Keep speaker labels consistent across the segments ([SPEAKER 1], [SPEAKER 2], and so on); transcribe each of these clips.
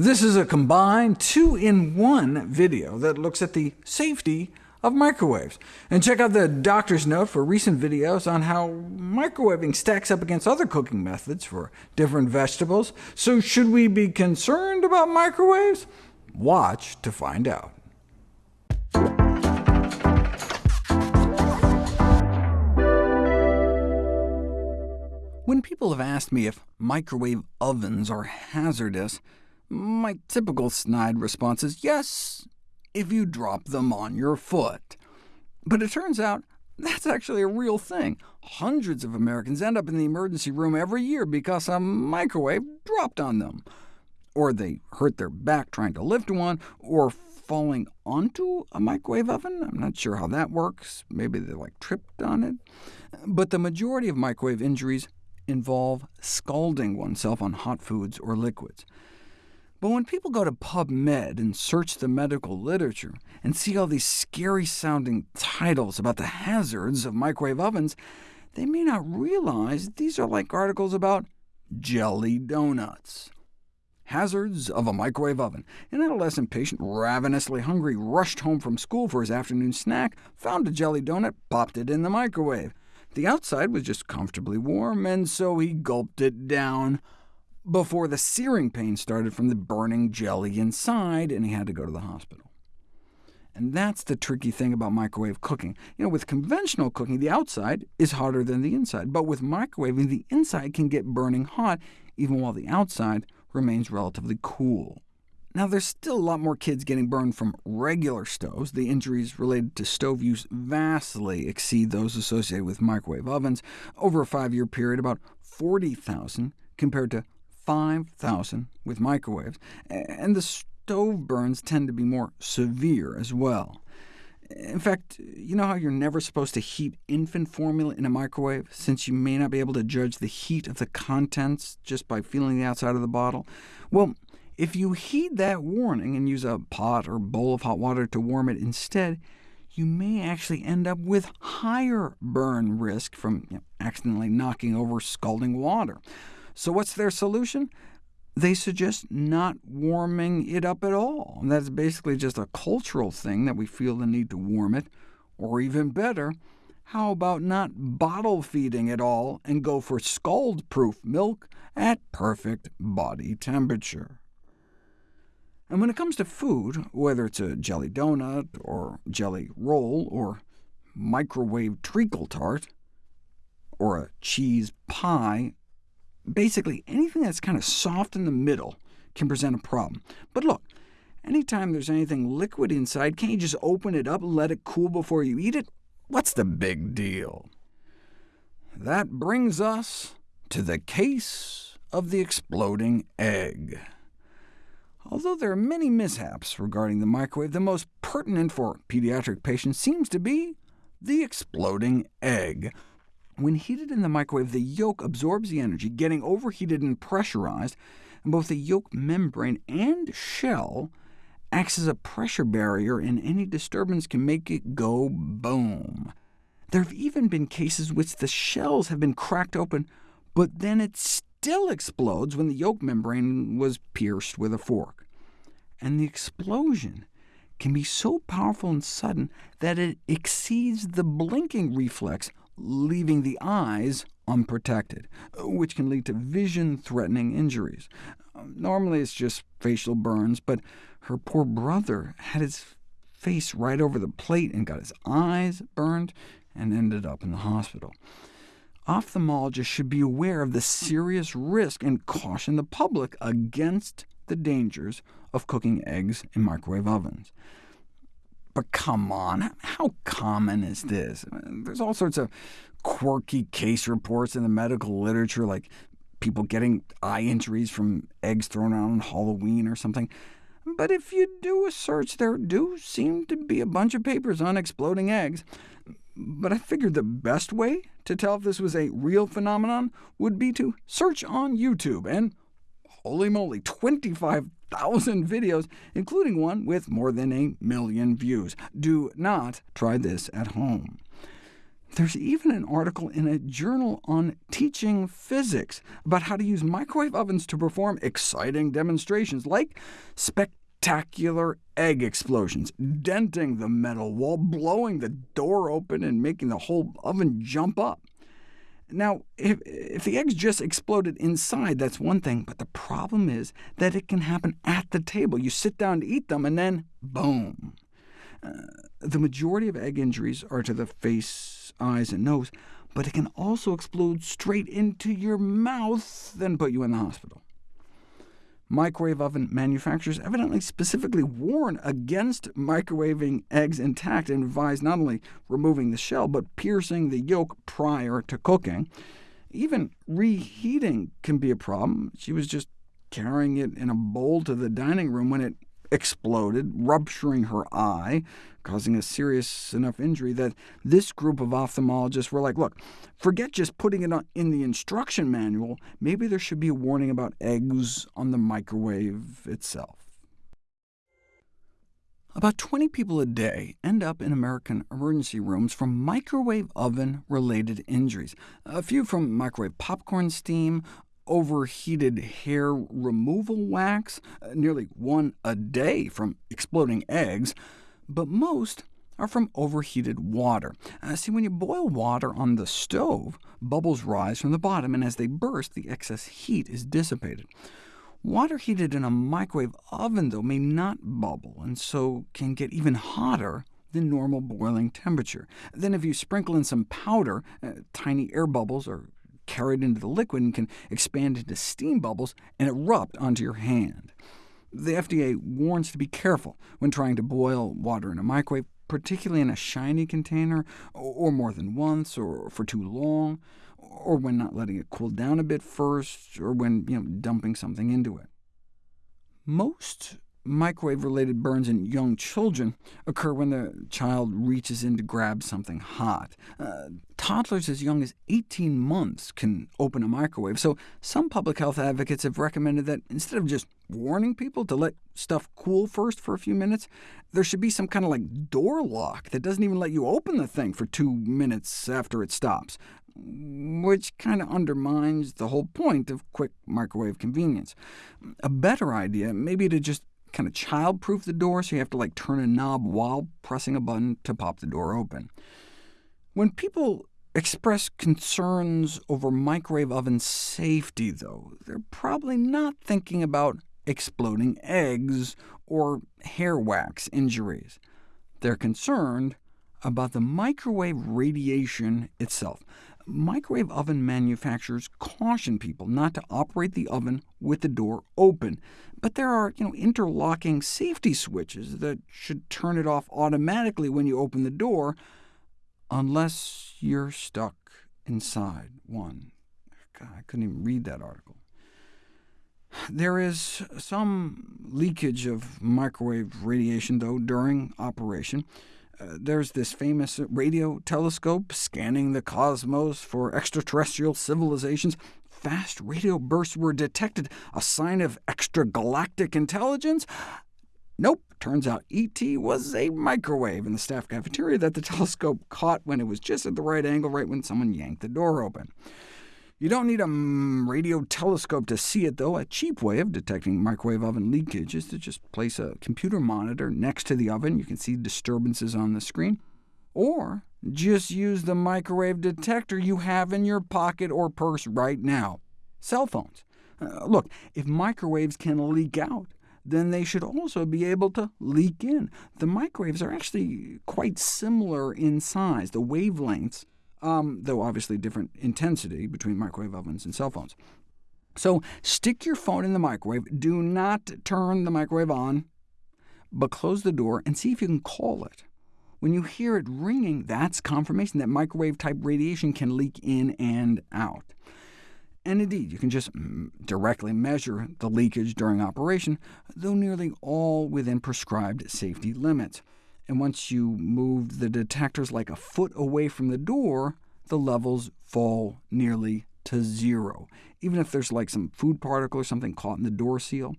[SPEAKER 1] This is a combined two-in-one video that looks at the safety of microwaves. And check out the doctor's note for recent videos on how microwaving stacks up against other cooking methods for different vegetables. So should we be concerned about microwaves? Watch to find out. When people have asked me if microwave ovens are hazardous, my typical snide response is yes, if you drop them on your foot. But it turns out that's actually a real thing. Hundreds of Americans end up in the emergency room every year because a microwave dropped on them. Or they hurt their back trying to lift one, or falling onto a microwave oven. I'm not sure how that works. Maybe they like tripped on it. But the majority of microwave injuries involve scalding oneself on hot foods or liquids. But when people go to PubMed and search the medical literature and see all these scary-sounding titles about the hazards of microwave ovens, they may not realize these are like articles about jelly donuts. Hazards of a microwave oven. An adolescent patient, ravenously hungry, rushed home from school for his afternoon snack, found a jelly donut, popped it in the microwave. The outside was just comfortably warm, and so he gulped it down before the searing pain started from the burning jelly inside, and he had to go to the hospital. And that's the tricky thing about microwave cooking. You know, with conventional cooking, the outside is hotter than the inside, but with microwaving, the inside can get burning hot, even while the outside remains relatively cool. Now, there's still a lot more kids getting burned from regular stoves. The injuries related to stove use vastly exceed those associated with microwave ovens. Over a five-year period, about 40,000 compared to 5,000 with microwaves, and the stove burns tend to be more severe as well. In fact, you know how you're never supposed to heat infant formula in a microwave, since you may not be able to judge the heat of the contents just by feeling the outside of the bottle? Well, if you heed that warning and use a pot or bowl of hot water to warm it instead, you may actually end up with higher burn risk from you know, accidentally knocking over scalding water. So what's their solution? They suggest not warming it up at all. And that's basically just a cultural thing that we feel the need to warm it. Or even better, how about not bottle feeding it all and go for scald-proof milk at perfect body temperature? And when it comes to food, whether it's a jelly donut, or jelly roll, or microwave treacle tart, or a cheese pie, basically anything that's kind of soft in the middle can present a problem. But look, anytime there's anything liquid inside, can't you just open it up and let it cool before you eat it? What's the big deal? That brings us to the case of the exploding egg. Although there are many mishaps regarding the microwave, the most pertinent for pediatric patients seems to be the exploding egg. When heated in the microwave, the yolk absorbs the energy, getting overheated and pressurized, and both the yolk membrane and shell acts as a pressure barrier, and any disturbance can make it go boom. There have even been cases in which the shells have been cracked open, but then it still explodes when the yolk membrane was pierced with a fork. And the explosion can be so powerful and sudden that it exceeds the blinking reflex, leaving the eyes unprotected, which can lead to vision-threatening injuries. Um, normally it's just facial burns, but her poor brother had his face right over the plate and got his eyes burned, and ended up in the hospital ophthalmologists should be aware of the serious risk and caution the public against the dangers of cooking eggs in microwave ovens. But come on, how common is this? There's all sorts of quirky case reports in the medical literature, like people getting eye injuries from eggs thrown out on Halloween or something. But if you do a search, there do seem to be a bunch of papers on exploding eggs. But I figured the best way to tell if this was a real phenomenon would be to search on YouTube, and holy moly, 25,000 videos, including one with more than a million views. Do not try this at home. There's even an article in a journal on teaching physics about how to use microwave ovens to perform exciting demonstrations, like spectacular egg explosions, denting the metal wall, blowing the door open, and making the whole oven jump up. Now, if, if, the eggs just exploded inside, that's one thing, but the problem is that it can happen at the table. You sit down to eat them, and then boom. Uh, the majority of egg injuries are to the face, eyes, and nose, but it can also explode straight into your mouth, then put you in the hospital. Microwave oven manufacturers evidently specifically warn against microwaving eggs intact and advise not only removing the shell, but piercing the yolk prior to cooking. Even reheating can be a problem. She was just carrying it in a bowl to the dining room when it exploded, rupturing her eye, causing a serious enough injury that this group of ophthalmologists were like, look, forget just putting it in the instruction manual, maybe there should be a warning about eggs on the microwave itself. About 20 people a day end up in American emergency rooms from microwave oven-related injuries, a few from microwave popcorn steam, overheated hair removal wax, uh, nearly one a day from exploding eggs, but most are from overheated water. Uh, see, when you boil water on the stove, bubbles rise from the bottom, and as they burst, the excess heat is dissipated. Water heated in a microwave oven, though, may not bubble, and so can get even hotter than normal boiling temperature. Then if you sprinkle in some powder, uh, tiny air bubbles are carried into the liquid and can expand into steam bubbles and erupt onto your hand. The FDA warns to be careful when trying to boil water in a microwave, particularly in a shiny container, or more than once, or for too long, or when not letting it cool down a bit first, or when you know, dumping something into it. Most Microwave-related burns in young children occur when the child reaches in to grab something hot. Uh, toddlers as young as 18 months can open a microwave, so some public health advocates have recommended that instead of just warning people to let stuff cool first for a few minutes, there should be some kind of like door lock that doesn't even let you open the thing for two minutes after it stops, which kind of undermines the whole point of quick microwave convenience. A better idea may be to just kind of child-proof the door, so you have to like turn a knob while pressing a button to pop the door open. When people express concerns over microwave oven safety, though, they're probably not thinking about exploding eggs or hair wax injuries. They're concerned about the microwave radiation itself microwave oven manufacturers caution people not to operate the oven with the door open, but there are you know, interlocking safety switches that should turn it off automatically when you open the door, unless you're stuck inside one. God, I couldn't even read that article. There is some leakage of microwave radiation, though, during operation. Uh, there's this famous radio telescope scanning the cosmos for extraterrestrial civilizations. Fast radio bursts were detected, a sign of extragalactic intelligence. Nope, turns out ET was a microwave in the staff cafeteria that the telescope caught when it was just at the right angle, right when someone yanked the door open. You don't need a radio telescope to see it, though. A cheap way of detecting microwave oven leakage is to just place a computer monitor next to the oven. You can see disturbances on the screen. Or just use the microwave detector you have in your pocket or purse right now. Cell phones. Uh, look, if microwaves can leak out, then they should also be able to leak in. The microwaves are actually quite similar in size. The wavelengths um, though obviously different intensity between microwave ovens and cell phones. So stick your phone in the microwave. Do not turn the microwave on, but close the door and see if you can call it. When you hear it ringing, that's confirmation that microwave-type radiation can leak in and out. And indeed, you can just directly measure the leakage during operation, though nearly all within prescribed safety limits and once you move the detectors like a foot away from the door, the levels fall nearly to zero, even if there's like some food particle or something caught in the door seal.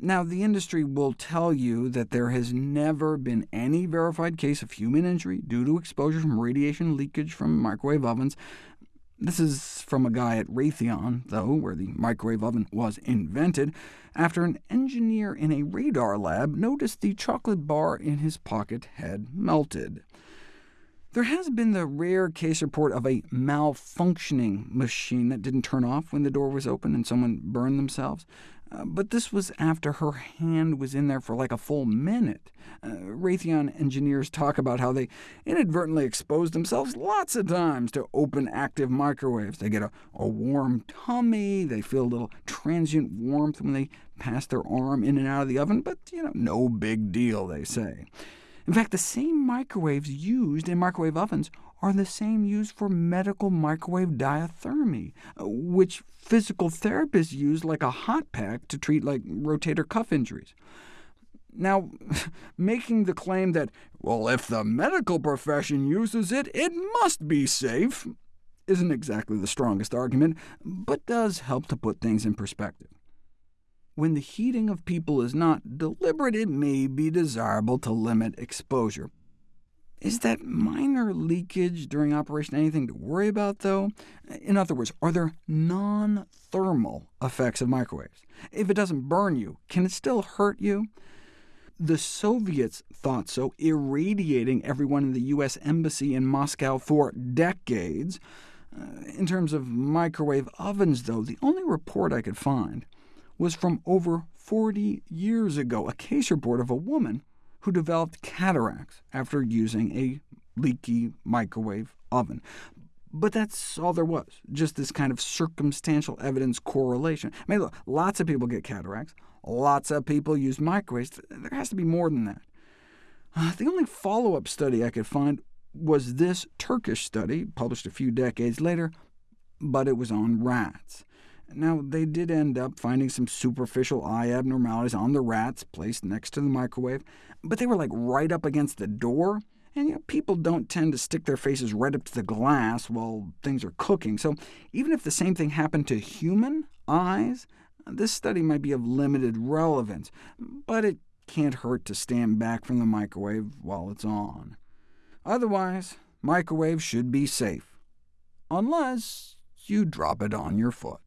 [SPEAKER 1] Now, the industry will tell you that there has never been any verified case of human injury due to exposure from radiation leakage from microwave ovens. This is from a guy at Raytheon, though, where the microwave oven was invented, after an engineer in a radar lab noticed the chocolate bar in his pocket had melted. There has been the rare case report of a malfunctioning machine that didn't turn off when the door was open and someone burned themselves. Uh, but this was after her hand was in there for like a full minute. Uh, Raytheon engineers talk about how they inadvertently expose themselves lots of times to open active microwaves. They get a, a warm tummy, they feel a little transient warmth when they pass their arm in and out of the oven, but you know, no big deal, they say. In fact, the same microwaves used in microwave ovens are the same used for medical microwave diathermy, uh, which physical therapists use like a hot pack to treat like rotator cuff injuries. Now, making the claim that, well, if the medical profession uses it, it must be safe, isn't exactly the strongest argument, but does help to put things in perspective. When the heating of people is not deliberate, it may be desirable to limit exposure. Is that minor leakage during operation anything to worry about, though? In other words, are there non-thermal effects of microwaves? If it doesn't burn you, can it still hurt you? The Soviets thought so, irradiating everyone in the U.S. Embassy in Moscow for decades. Uh, in terms of microwave ovens, though, the only report I could find was from over 40 years ago, a case report of a woman who developed cataracts after using a leaky microwave oven. But that's all there was, just this kind of circumstantial evidence correlation. I mean, look, lots of people get cataracts, lots of people use microwaves. There has to be more than that. Uh, the only follow-up study I could find was this Turkish study, published a few decades later, but it was on rats. Now, they did end up finding some superficial eye abnormalities on the rats placed next to the microwave, but they were like right up against the door, and you know, people don't tend to stick their faces right up to the glass while things are cooking, so even if the same thing happened to human eyes, this study might be of limited relevance, but it can't hurt to stand back from the microwave while it's on. Otherwise, microwaves should be safe, unless you drop it on your foot.